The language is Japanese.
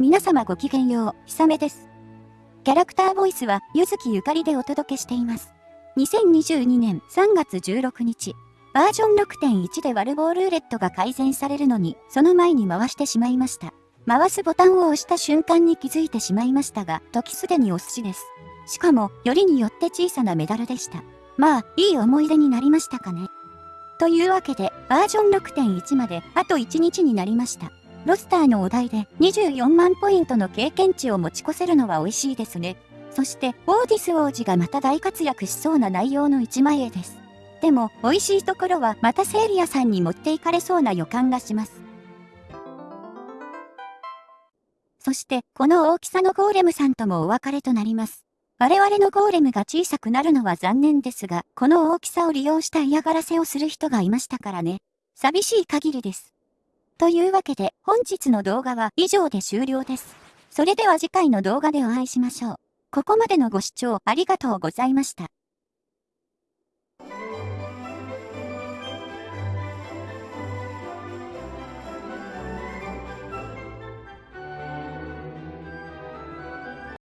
皆様ごきげんよう、ひさめです。キャラクターボイスは、ゆずきゆかりでお届けしています。2022年3月16日、バージョン6.1でワルボールーレットが改善されるのに、その前に回してしまいました。回すボタンを押した瞬間に気づいてしまいましたが、時すでにお寿司です。しかも、よりによって小さなメダルでした。まあ、いい思い出になりましたかね。というわけで、バージョン6.1まであと1日になりました。ロスターのお題で24万ポイントの経験値を持ち越せるのは美味しいですね。そして、オーディス王子がまた大活躍しそうな内容の1枚絵です。でも、美味しいところはまたセイリアさんに持っていかれそうな予感がします。そして、この大きさのゴーレムさんともお別れとなります。我々のゴーレムが小さくなるのは残念ですが、この大きさを利用した嫌がらせをする人がいましたからね。寂しい限りです。というわけで、本日の動画は以上で終了です。それでは次回の動画でお会いしましょう。ここまでのご視聴ありがとうございました。